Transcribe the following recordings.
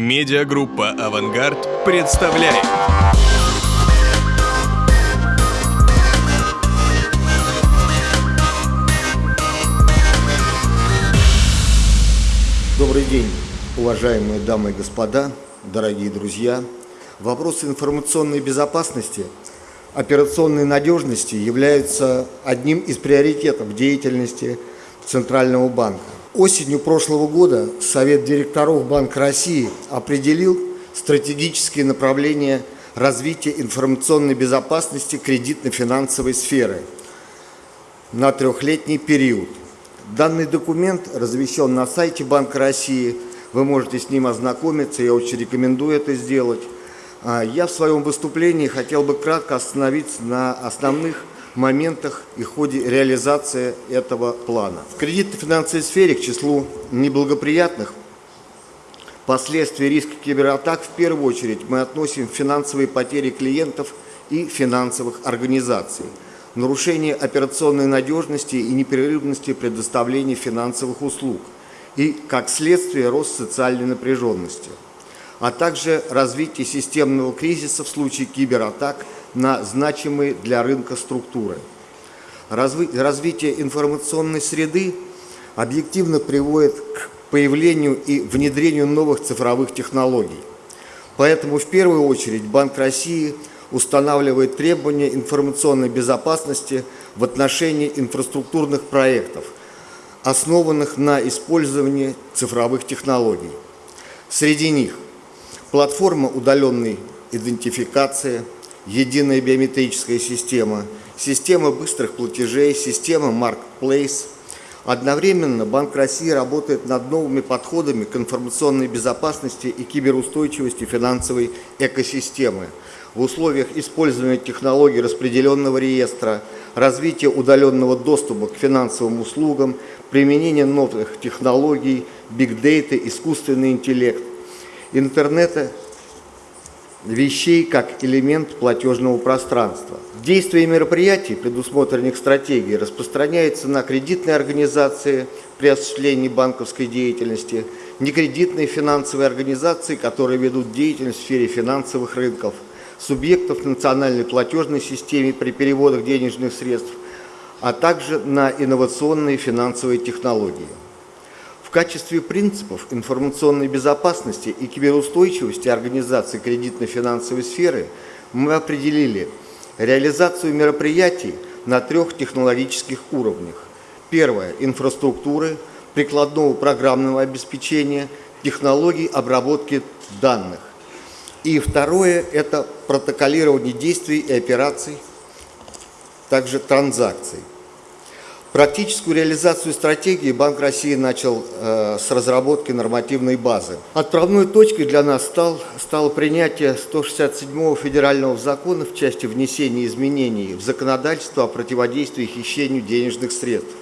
Медиагруппа «Авангард» представляет. Добрый день, уважаемые дамы и господа, дорогие друзья. Вопросы информационной безопасности, операционной надежности являются одним из приоритетов деятельности Центрального банка. Осенью прошлого года Совет директоров Банка России определил стратегические направления развития информационной безопасности кредитно-финансовой сферы на трехлетний период. Данный документ размещен на сайте Банка России. Вы можете с ним ознакомиться, я очень рекомендую это сделать. А я в своем выступлении хотел бы кратко остановиться на основных моментах и ходе реализации этого плана. В кредитно-финансовой сфере к числу неблагоприятных последствий риска кибератак в первую очередь мы относим финансовые потери клиентов и финансовых организаций, нарушение операционной надежности и непрерывности предоставления финансовых услуг и, как следствие, рост социальной напряженности, а также развитие системного кризиса в случае кибератак – на значимые для рынка структуры. Развитие информационной среды объективно приводит к появлению и внедрению новых цифровых технологий. Поэтому в первую очередь Банк России устанавливает требования информационной безопасности в отношении инфраструктурных проектов, основанных на использовании цифровых технологий. Среди них платформа удаленной идентификации – единая биометрическая система, система быстрых платежей, система Marketplace. Одновременно Банк России работает над новыми подходами к информационной безопасности и киберустойчивости финансовой экосистемы в условиях использования технологий распределенного реестра, развития удаленного доступа к финансовым услугам, применения новых технологий, бигдейта, искусственный интеллект, интернета вещей как элемент платежного пространства. Действия мероприятий, предусмотренных стратегией, распространяются на кредитные организации при осуществлении банковской деятельности, некредитные финансовые организации, которые ведут деятельность в сфере финансовых рынков, субъектов национальной платежной системы при переводах денежных средств, а также на инновационные финансовые технологии. В качестве принципов информационной безопасности и киберустойчивости организации кредитно-финансовой сферы мы определили реализацию мероприятий на трех технологических уровнях. Первое – инфраструктуры, прикладного программного обеспечения, технологий обработки данных. И второе – это протоколирование действий и операций, также транзакций. Практическую реализацию стратегии Банк России начал э, с разработки нормативной базы. Отправной точкой для нас стал, стало принятие 167-го федерального закона в части внесения изменений в законодательство о противодействии хищению денежных средств,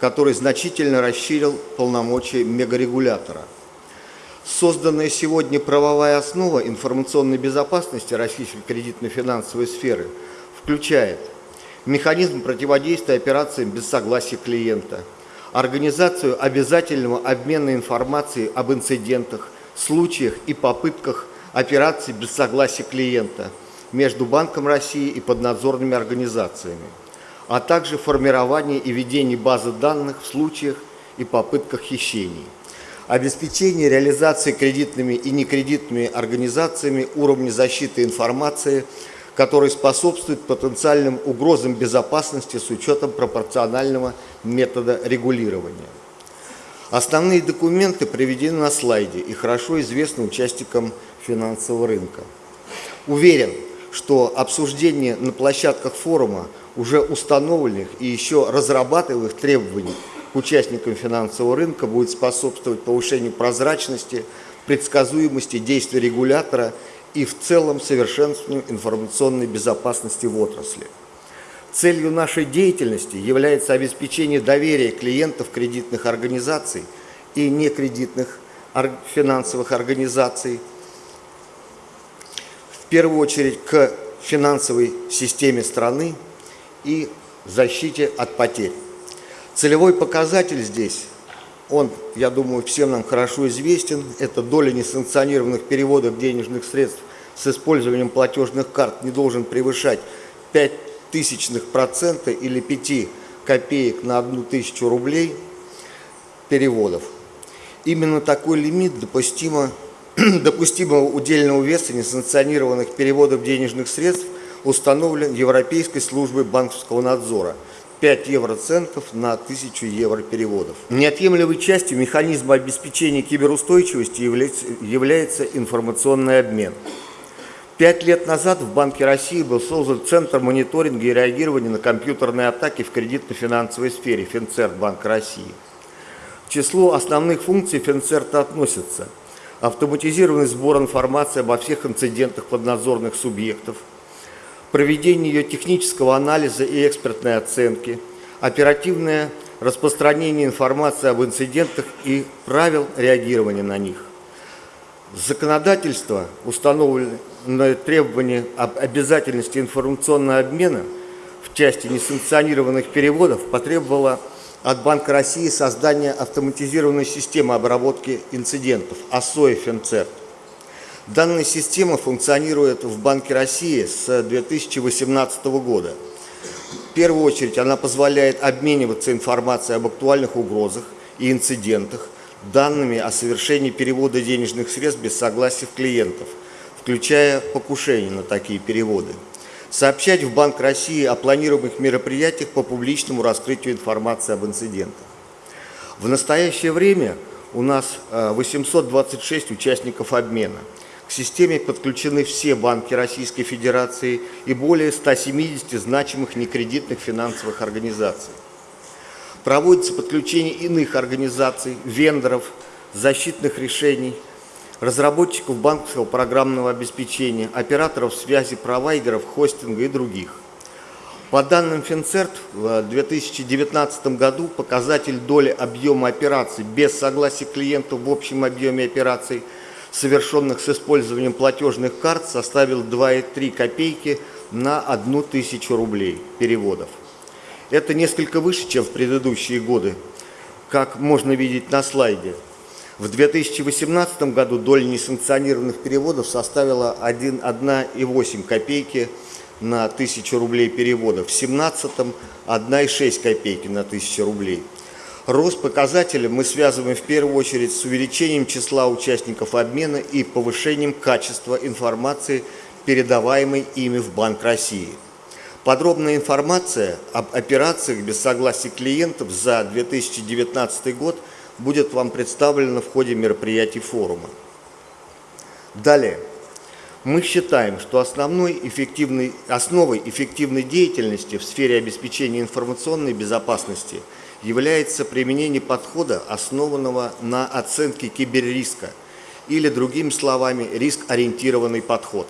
который значительно расширил полномочия мегарегулятора. Созданная сегодня правовая основа информационной безопасности российской кредитно-финансовой сферы включает – механизм противодействия операциям без согласия клиента, организацию обязательного обмена информацией об инцидентах, случаях и попытках операций без согласия клиента между Банком России и поднадзорными организациями, а также формирование и ведение базы данных в случаях и попытках хищений обеспечение реализации кредитными и некредитными организациями уровня защиты информации который способствует потенциальным угрозам безопасности с учетом пропорционального метода регулирования. Основные документы приведены на слайде и хорошо известны участникам финансового рынка. Уверен, что обсуждение на площадках форума уже установленных и еще разрабатываемых требований к участникам финансового рынка будет способствовать повышению прозрачности, предсказуемости действий регулятора и в целом совершенствованию информационной безопасности в отрасли. Целью нашей деятельности является обеспечение доверия клиентов кредитных организаций и некредитных финансовых организаций, в первую очередь к финансовой системе страны и защите от потерь. Целевой показатель здесь Он, я думаю, всем нам хорошо известен. Это доля несанкционированных переводов денежных средств с использованием платежных карт не должен превышать 5 тысячных процента или 5 копеек на одну тысячу рублей переводов. Именно такой лимит допустимо, допустимого удельного веса несанкционированных переводов денежных средств установлен Европейской службой банковского надзора – 5 евроцентов на 1000 евро переводов. Неотъемлемой частью механизма обеспечения киберустойчивости является, информационный обмен. Пять лет назад в Банке России был создан Центр мониторинга и реагирования на компьютерные атаки в кредитно-финансовой сфере Финцерт Банка России. К числу основных функций Финцерта относятся автоматизированный сбор информации обо всех инцидентах поднадзорных субъектов – проведение ее технического анализа и экспертной оценки, оперативное распространение информации об инцидентах и правил реагирования на них. Законодательство, установленное требование об обязательности информационного обмена в части несанкционированных переводов, потребовало от Банка России создания автоматизированной системы обработки инцидентов АСОИ ФНЦЕРТ. Данная система функционирует в Банке России с 2018 года. В первую очередь она позволяет обмениваться информацией об актуальных угрозах и инцидентах, данными о совершении перевода денежных средств без согласия клиентов, включая покушение на такие переводы. Сообщать в Банк России о планируемых мероприятиях по публичному раскрытию информации об инцидентах. В настоящее время у нас 826 э, участников обмена – к системе подключены все банки Российской Федерации и более 170 значимых некредитных финансовых организаций. Проводится подключение иных организаций, вендоров, защитных решений, разработчиков банковского программного обеспечения, операторов связи, провайдеров, хостинга и других. По данным Финцерт, в 2019 году показатель доли объема операций без согласия клиента в общем объеме операций – совершенных с использованием платежных карт, составил 2,3 копейки на одну тысячу рублей переводов. Это несколько выше, чем в предыдущие годы, как можно видеть на слайде. В 2018 году доля несанкционированных переводов составила 1,8 копейки на 1000 рублей переводов, в 2017 1,6 копейки на 1000 рублей. Рост показателя мы связываем в первую очередь с увеличением числа участников обмена и повышением качества информации, передаваемой ими в Банк России. Подробная информация об операциях без согласия клиентов за 2019 год будет вам представлена в ходе мероприятий форума. Далее. Мы считаем, что основной эффективной, основой эффективной деятельности в сфере обеспечения информационной безопасности – является применение подхода, основанного на оценке киберриска, или, другими словами, риск-ориентированный подход.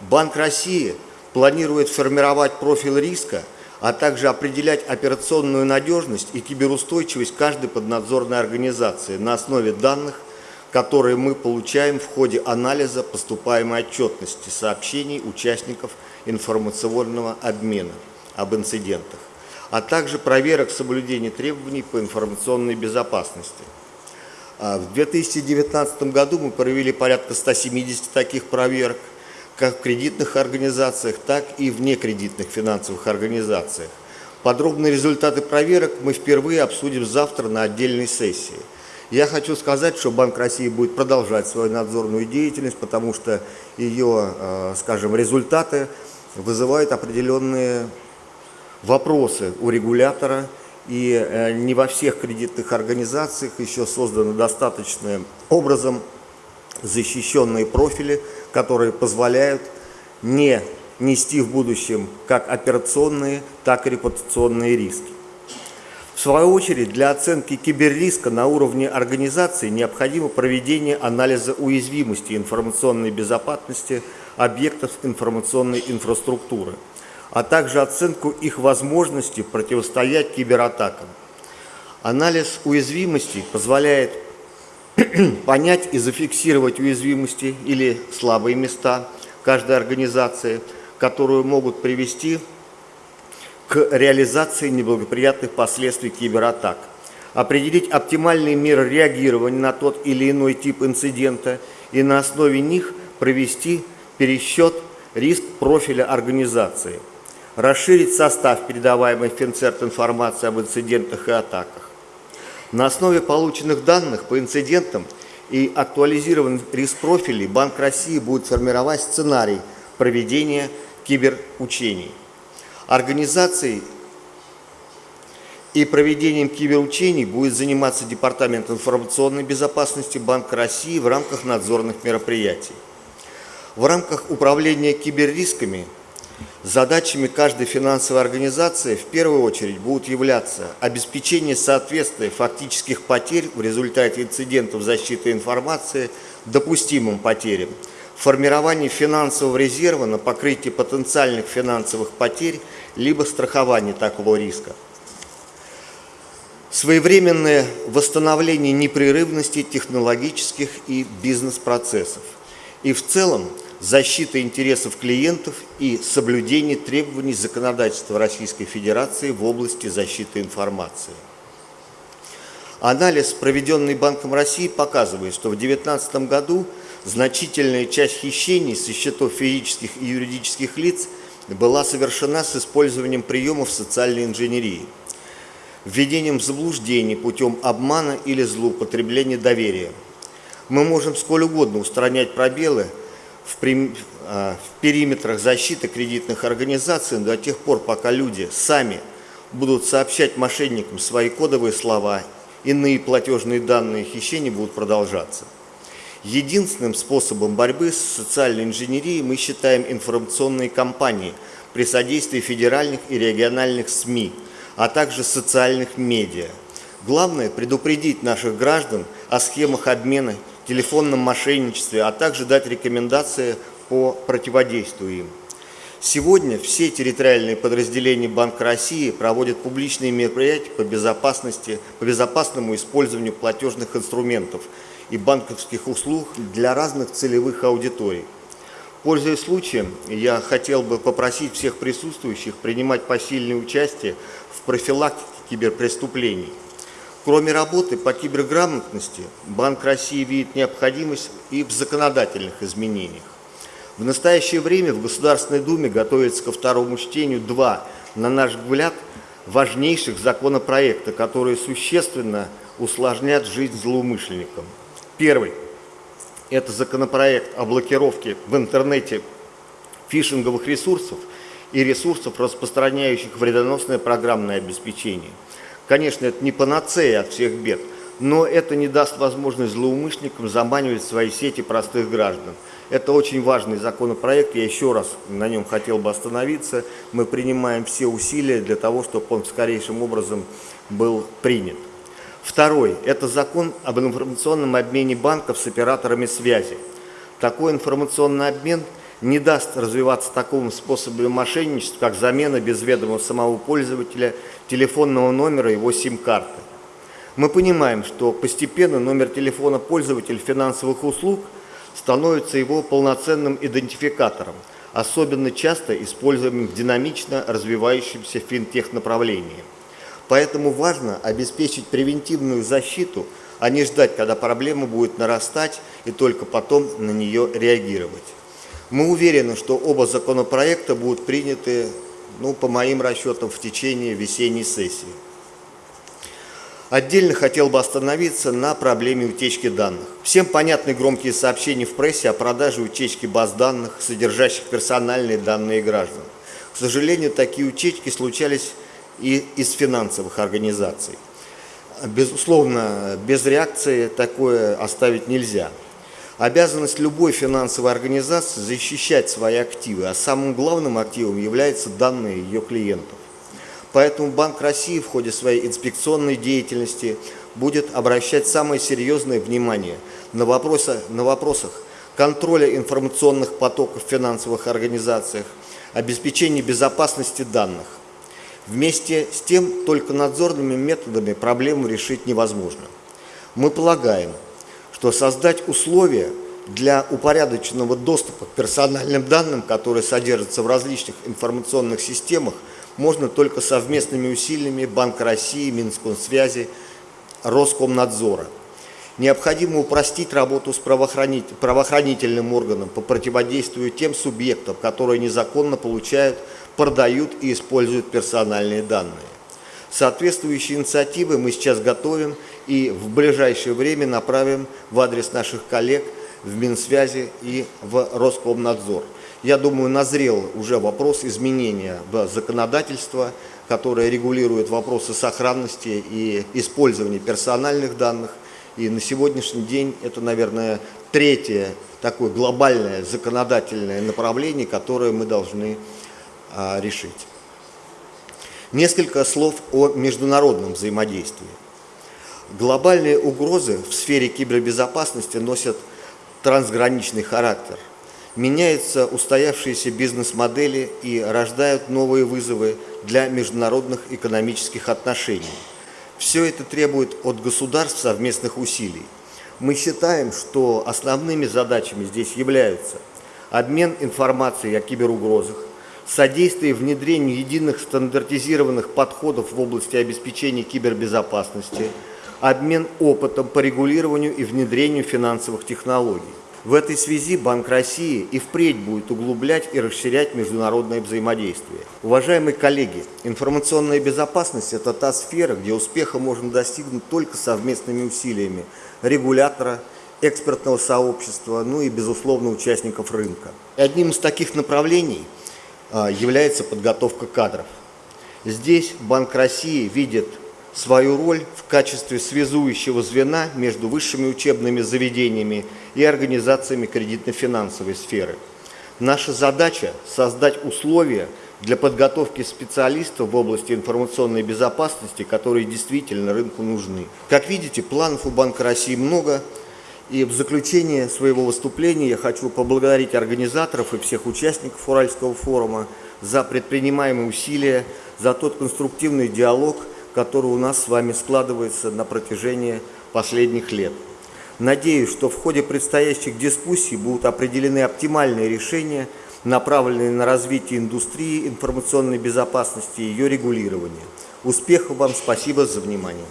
Банк России планирует формировать профиль риска, а также определять операционную надежность и киберустойчивость каждой поднадзорной организации на основе данных, которые мы получаем в ходе анализа поступаемой отчетности сообщений участников информационного обмена об инцидентах а также проверок соблюдения требований по информационной безопасности. А в 2019 году мы провели порядка 170 таких проверок, как в кредитных организациях, так и в некредитных финансовых организациях. Подробные результаты проверок мы впервые обсудим завтра на отдельной сессии. Я хочу сказать, что Банк России будет продолжать свою надзорную деятельность, потому что ее, э, скажем, результаты вызывают определенные вопросы у регулятора, и э, не во всех кредитных организациях еще созданы достаточным образом защищенные профили, которые позволяют не нести в будущем как операционные, так и репутационные риски. В свою очередь, для оценки киберриска на уровне организации необходимо проведение анализа уязвимости информационной безопасности объектов информационной инфраструктуры – а также оценку их возможности противостоять кибератакам. Анализ уязвимостей позволяет понять и зафиксировать уязвимости или слабые места каждой организации, которые могут привести к реализации неблагоприятных последствий кибератак, определить оптимальные меры реагирования на тот или иной тип инцидента и на основе них провести пересчет риск профиля организации, расширить состав передаваемой Финцерт информации об инцидентах и атаках. На основе полученных данных по инцидентам и актуализированных риск-профилей Банк России будет формировать сценарий проведения киберучений. Организацией и проведением киберучений будет заниматься Департамент информационной безопасности Банка России в рамках надзорных мероприятий. В рамках управления киберрисками задачами каждой финансовой организации в первую очередь будут являться обеспечение соответствия фактических потерь в результате инцидентов защиты информации допустимым потерям, формирование финансового резерва на покрытие потенциальных финансовых потерь либо страхование такого риска. Своевременное восстановление непрерывности технологических и бизнес-процессов. И в целом защита интересов клиентов и соблюдение требований законодательства Российской Федерации в области защиты информации. Анализ, проведенный Банком России, показывает, что в 2019 году значительная часть хищений со счетов физических и юридических лиц была совершена с использованием приемов социальной инженерии – введением заблуждений путем обмана или злоупотребления доверия. Мы можем сколь угодно устранять пробелы в, а, в периметрах защиты кредитных организаций до тех пор, пока люди сами будут сообщать мошенникам свои кодовые слова, иные платежные данные хищения будут продолжаться. Единственным способом борьбы с социальной инженерией мы считаем информационные кампании при содействии федеральных и региональных СМИ – а также социальных медиа. Главное – предупредить наших граждан о схемах обмена, телефонном мошенничестве, а также дать рекомендации по противодействию им. Сегодня все территориальные подразделения Банка России проводят публичные мероприятия по, безопасности, по безопасному использованию платежных инструментов и банковских услуг для разных целевых аудиторий. Пользуясь случаем, я хотел бы попросить всех присутствующих принимать посильное участие в профилактике киберпреступлений. Кроме работы по киберграмотности, Банк России видит необходимость и в законодательных изменениях. В настоящее время в Государственной Думе готовится ко второму чтению два, на наш взгляд, важнейших законопроекта, которые существенно усложнят жизнь злоумышленникам. Первый – это законопроект о блокировке в интернете фишинговых ресурсов и ресурсов, распространяющих вредоносное программное обеспечение. Конечно, это не панацея от всех бед, но это не даст возможность злоумышленникам заманивать в свои сети простых граждан. Это очень важный законопроект, я еще раз на нем хотел бы остановиться. Мы принимаем все усилия для того, чтобы он скорейшим образом был принят. Второй – это закон об информационном обмене банков с операторами связи. Такой информационный обмен не даст развиваться такому способу мошенничества, как замена без ведома самого пользователя телефонного номера его сим-карты. Мы понимаем, что постепенно номер телефона пользователя финансовых услуг становится его полноценным идентификатором, особенно часто используемым в динамично развивающемся финтех-направлении. Поэтому важно обеспечить превентивную защиту, а не ждать, когда проблема будет нарастать и только потом на нее реагировать. Мы уверены, что оба законопроекта будут приняты, ну, по моим расчетам, в течение весенней сессии. Отдельно хотел бы остановиться на проблеме утечки данных. Всем понятны громкие сообщения в прессе о продаже утечки баз данных, содержащих персональные данные граждан. К сожалению, такие утечки случались и из финансовых организаций. Безусловно, без реакции такое оставить нельзя. Обязанность любой финансовой организации защищать свои активы, а самым главным активом являются данные ее клиентов. Поэтому Банк России в ходе своей инспекционной деятельности будет обращать самое серьезное внимание на, вопросы, на вопросах контроля информационных потоков в финансовых организациях, обеспечения безопасности данных, Вместе с тем, только надзорными методами проблему решить невозможно. Мы полагаем, что создать условия для упорядоченного доступа к персональным данным, которые содержатся в различных информационных системах, можно только совместными усилиями Банка России, Минскомсвязи, Роскомнадзора. Необходимо упростить работу с правоохранительным органом по противодействию тем субъектам, которые незаконно получают, продают и используют персональные данные. Соответствующие инициативы мы сейчас готовим и в ближайшее время направим в адрес наших коллег в Минсвязи и в Роскомнадзор. Я думаю, назрел уже вопрос изменения в законодательство, которое регулирует вопросы сохранности и использования персональных данных. И на сегодняшний день это, наверное, третье такое глобальное законодательное направление, которое мы должны а, решить. Несколько слов о международном взаимодействии. Глобальные угрозы в сфере кибербезопасности носят трансграничный характер. Меняются устоявшиеся бизнес-модели и рождают новые вызовы для международных экономических отношений. Все это требует от государств совместных усилий. Мы считаем, что основными задачами здесь являются обмен информацией о киберугрозах, содействие внедрению единых стандартизированных подходов в области обеспечения кибербезопасности, обмен опытом по регулированию и внедрению финансовых технологий. В этой связи Банк России и впредь будет углублять и расширять международное взаимодействие. Уважаемые коллеги, информационная безопасность – это та сфера, где успеха можно достигнуть только совместными усилиями регулятора, экспертного сообщества, ну и, безусловно, участников рынка. И одним из таких направлений – а, является подготовка кадров. Здесь Банк России видит свою роль в качестве связующего звена между высшими учебными заведениями и организациями кредитно-финансовой сферы. Наша задача – создать условия для подготовки специалистов в области информационной безопасности, которые действительно рынку нужны. Как видите, планов у Банка России много – и в заключение своего выступления я хочу поблагодарить организаторов и всех участников Уральского форума за предпринимаемые усилия, за тот конструктивный диалог, который у нас с вами складывается на протяжении последних лет. Надеюсь, что в ходе предстоящих дискуссий будут определены оптимальные решения, направленные на развитие индустрии информационной безопасности и ее регулирование. Успехов вам, спасибо за внимание.